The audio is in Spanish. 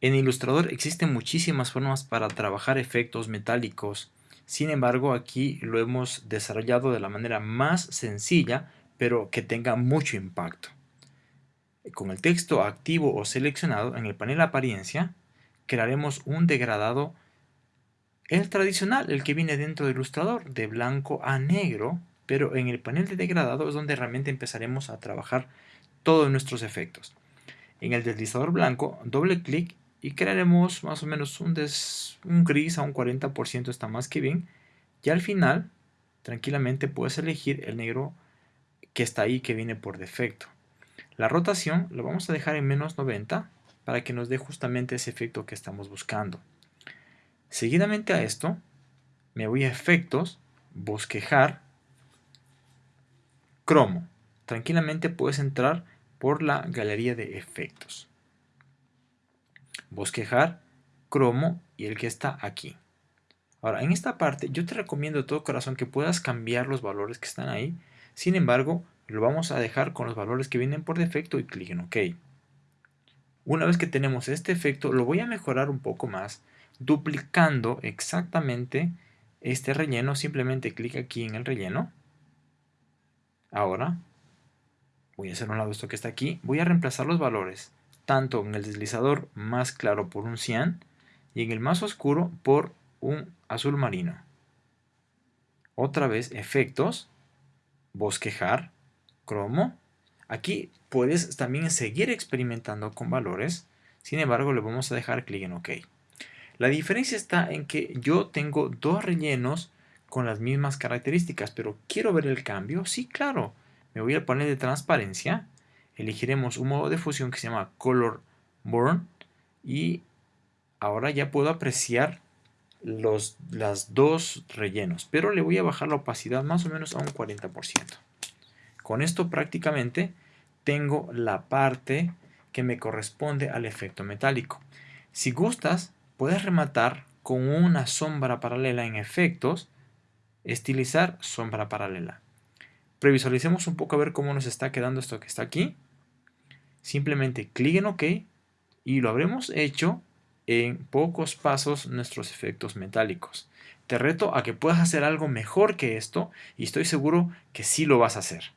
En Illustrator existen muchísimas formas para trabajar efectos metálicos. Sin embargo, aquí lo hemos desarrollado de la manera más sencilla, pero que tenga mucho impacto. Con el texto activo o seleccionado en el panel apariencia, crearemos un degradado, el tradicional, el que viene dentro del Illustrator, de blanco a negro, pero en el panel de degradado es donde realmente empezaremos a trabajar todos nuestros efectos. En el deslizador blanco, doble clic y crearemos más o menos un, un gris a un 40% está más que bien. Y al final tranquilamente puedes elegir el negro que está ahí que viene por defecto. La rotación lo vamos a dejar en menos 90 para que nos dé justamente ese efecto que estamos buscando. Seguidamente a esto me voy a efectos bosquejar cromo. Tranquilamente puedes entrar por la galería de efectos bosquejar, cromo y el que está aquí. Ahora, en esta parte yo te recomiendo de todo corazón que puedas cambiar los valores que están ahí. Sin embargo, lo vamos a dejar con los valores que vienen por defecto y clic en OK. Una vez que tenemos este efecto, lo voy a mejorar un poco más duplicando exactamente este relleno. Simplemente clic aquí en el relleno. Ahora, voy a hacer un lado esto que está aquí. Voy a reemplazar los valores tanto en el deslizador más claro por un cian y en el más oscuro por un azul marino. Otra vez efectos, bosquejar, cromo. Aquí puedes también seguir experimentando con valores, sin embargo le vamos a dejar clic en OK. La diferencia está en que yo tengo dos rellenos con las mismas características, pero ¿quiero ver el cambio? Sí, claro. Me voy al panel de transparencia elegiremos un modo de fusión que se llama Color Burn y ahora ya puedo apreciar los las dos rellenos, pero le voy a bajar la opacidad más o menos a un 40%. Con esto prácticamente tengo la parte que me corresponde al efecto metálico. Si gustas, puedes rematar con una sombra paralela en efectos, estilizar sombra paralela. Previsualicemos un poco a ver cómo nos está quedando esto que está aquí simplemente clic en OK y lo habremos hecho en pocos pasos nuestros efectos metálicos. Te reto a que puedas hacer algo mejor que esto y estoy seguro que sí lo vas a hacer.